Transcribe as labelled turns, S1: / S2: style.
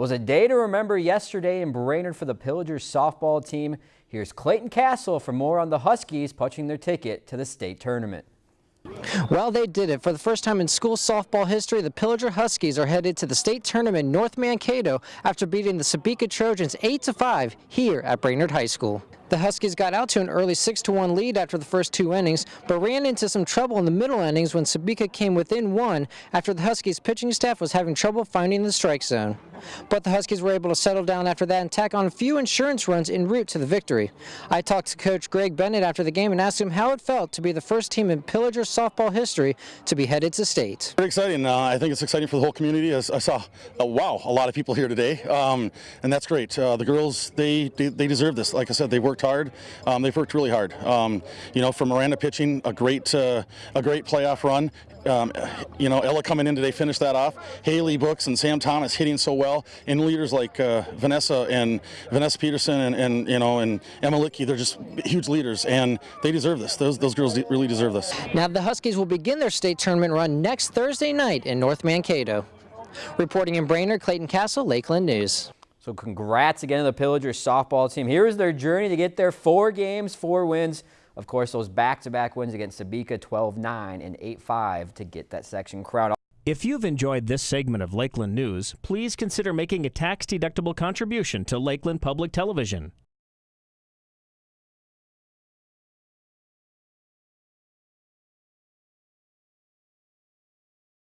S1: was a day to remember yesterday in Brainerd for the Pillagers softball team. Here's Clayton Castle for more on the Huskies punching their ticket to the state tournament.
S2: Well, they did it. For the first time in school softball history, the Pillager Huskies are headed to the state tournament North Mankato after beating the Sebeka Trojans 8-5 here at Brainerd High School. The Huskies got out to an early 6-1 lead after the first two innings, but ran into some trouble in the middle innings when Sebeka came within one after the Huskies pitching staff was having trouble finding the strike zone. But the Huskies were able to settle down after that and tack on a few insurance runs en route to the victory. I talked to Coach Greg Bennett after the game and asked him how it felt to be the first team in Pillager softball history to be headed to state.
S3: Very exciting. Uh, I think it's exciting for the whole community. I, I saw, uh, wow, a lot of people here today, um, and that's great. Uh, the girls, they, they, they deserve this. Like I said, they worked hard. Um, they've worked really hard. Um, you know, from Miranda pitching, a great uh, a great playoff run. Um, you know, Ella coming in today finished that off. Haley Books and Sam Thomas hitting so well, and leaders like uh, Vanessa and Vanessa Peterson and, and you know and Emma Licky, they're just huge leaders, and they deserve this. Those those girls really deserve this.
S2: Now the Huskies will begin their state tournament run next Thursday night in North Mankato. Reporting in Brainerd, Clayton Castle, Lakeland News.
S1: So congrats again to the Pillagers softball team. Here is their journey to get their four games, four wins. Of course, those back-to-back -back wins against Sebeka 12-9 and 8-5 to get that section crown.
S4: If you've enjoyed this segment of Lakeland News, please consider making a tax-deductible contribution to Lakeland Public Television.